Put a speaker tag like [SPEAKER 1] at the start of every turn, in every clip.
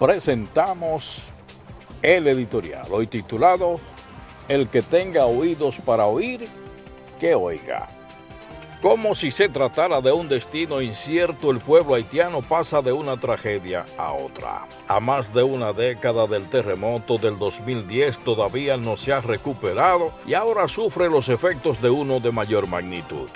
[SPEAKER 1] presentamos el editorial, hoy titulado El que tenga oídos para oír, que oiga. Como si se tratara de un destino incierto, el pueblo haitiano pasa de una tragedia a otra. A más de una década del terremoto del 2010 todavía no se ha recuperado y ahora sufre los efectos de uno de mayor magnitud.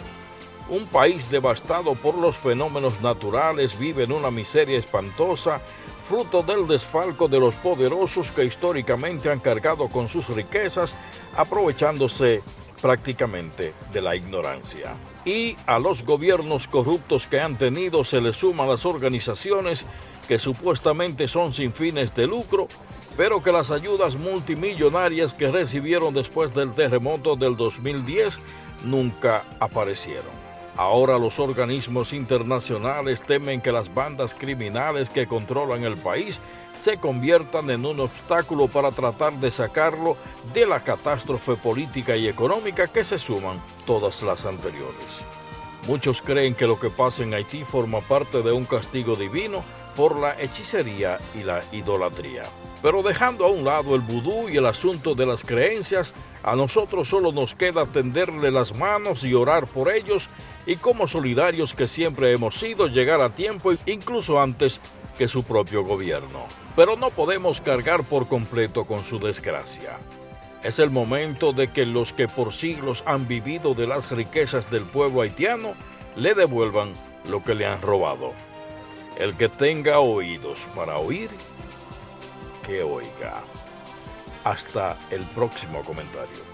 [SPEAKER 1] Un país devastado por los fenómenos naturales vive en una miseria espantosa fruto del desfalco de los poderosos que históricamente han cargado con sus riquezas, aprovechándose prácticamente de la ignorancia. Y a los gobiernos corruptos que han tenido se les suman las organizaciones que supuestamente son sin fines de lucro, pero que las ayudas multimillonarias que recibieron después del terremoto del 2010 nunca aparecieron. Ahora los organismos internacionales temen que las bandas criminales que controlan el país se conviertan en un obstáculo para tratar de sacarlo de la catástrofe política y económica que se suman todas las anteriores. Muchos creen que lo que pasa en Haití forma parte de un castigo divino por la hechicería y la idolatría. Pero dejando a un lado el vudú y el asunto de las creencias, a nosotros solo nos queda tenderle las manos y orar por ellos y como solidarios que siempre hemos sido llegar a tiempo incluso antes que su propio gobierno. Pero no podemos cargar por completo con su desgracia. Es el momento de que los que por siglos han vivido de las riquezas del pueblo haitiano le devuelvan lo que le han robado. El que tenga oídos para oír, que oiga. Hasta el próximo comentario.